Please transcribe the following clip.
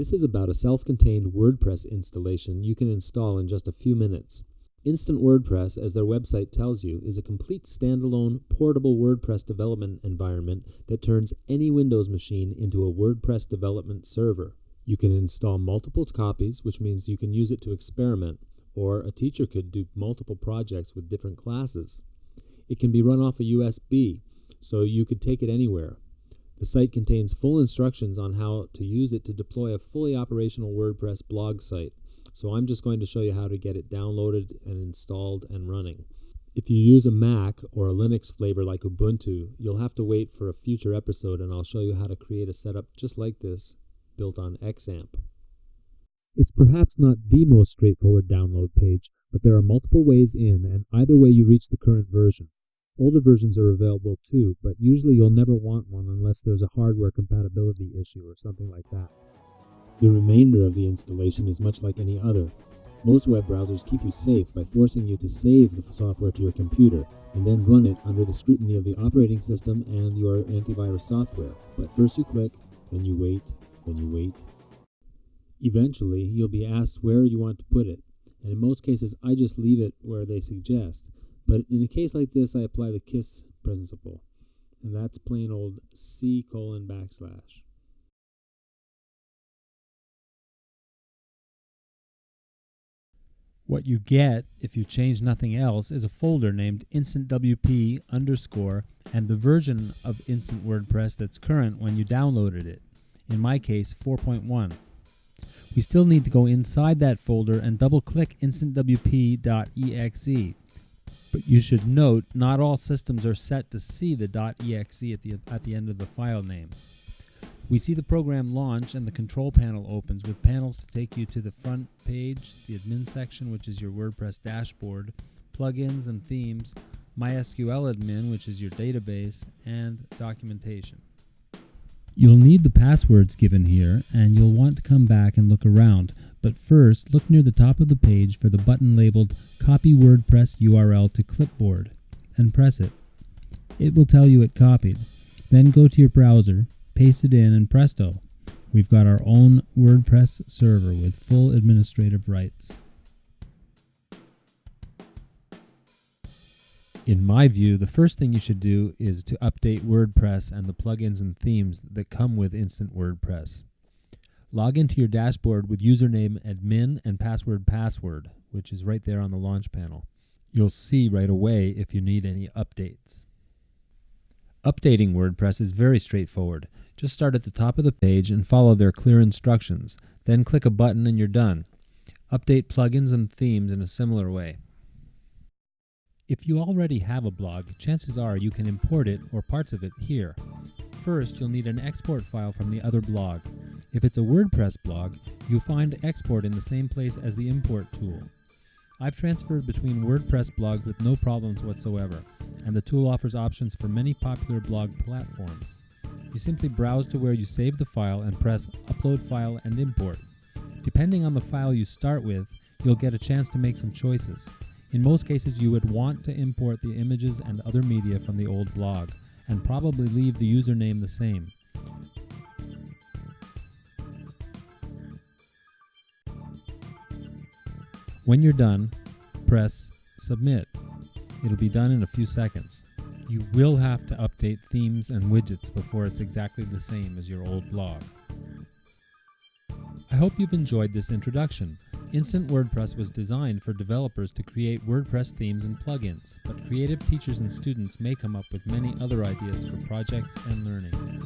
This is about a self-contained WordPress installation you can install in just a few minutes. Instant WordPress, as their website tells you, is a complete standalone, portable WordPress development environment that turns any Windows machine into a WordPress development server. You can install multiple copies, which means you can use it to experiment, or a teacher could do multiple projects with different classes. It can be run off a USB, so you could take it anywhere. The site contains full instructions on how to use it to deploy a fully operational WordPress blog site. So I'm just going to show you how to get it downloaded and installed and running. If you use a Mac or a Linux flavor like Ubuntu, you'll have to wait for a future episode and I'll show you how to create a setup just like this built on XAMPP. It's perhaps not the most straightforward download page, but there are multiple ways in and either way you reach the current version. Older versions are available too, but usually you'll never want one unless there's a hardware compatibility issue or something like that. The remainder of the installation is much like any other. Most web browsers keep you safe by forcing you to save the software to your computer and then run it under the scrutiny of the operating system and your antivirus software. But first you click, then you wait, then you wait. Eventually, you'll be asked where you want to put it, and in most cases I just leave it where they suggest. But in a case like this, I apply the KISS principle, and that's plain old C colon backslash. What you get, if you change nothing else, is a folder named instantwp underscore and the version of Instant WordPress that's current when you downloaded it. In my case, 4.1. We still need to go inside that folder and double click instantwp.exe but you should note, not all systems are set to see the .exe at the, at the end of the file name. We see the program launch and the control panel opens with panels to take you to the front page, the admin section, which is your WordPress dashboard, plugins and themes, MySQL admin, which is your database, and documentation. You'll need the passwords given here, and you'll want to come back and look around. But first, look near the top of the page for the button labeled Copy WordPress URL to Clipboard and press it. It will tell you it copied. Then go to your browser, paste it in, and presto, we've got our own WordPress server with full administrative rights. In my view, the first thing you should do is to update WordPress and the plugins and themes that come with Instant WordPress. Log into your dashboard with username admin and password password, which is right there on the launch panel. You'll see right away if you need any updates. Updating WordPress is very straightforward. Just start at the top of the page and follow their clear instructions. Then click a button and you're done. Update plugins and themes in a similar way. If you already have a blog, chances are you can import it or parts of it here. First, you'll need an export file from the other blog. If it's a WordPress blog, you'll find export in the same place as the import tool. I've transferred between WordPress blogs with no problems whatsoever, and the tool offers options for many popular blog platforms. You simply browse to where you save the file and press Upload File and Import. Depending on the file you start with, you'll get a chance to make some choices. In most cases, you would want to import the images and other media from the old blog, and probably leave the username the same. When you're done, press Submit. It'll be done in a few seconds. You will have to update themes and widgets before it's exactly the same as your old blog. I hope you've enjoyed this introduction. Instant WordPress was designed for developers to create WordPress themes and plugins, but creative teachers and students may come up with many other ideas for projects and learning.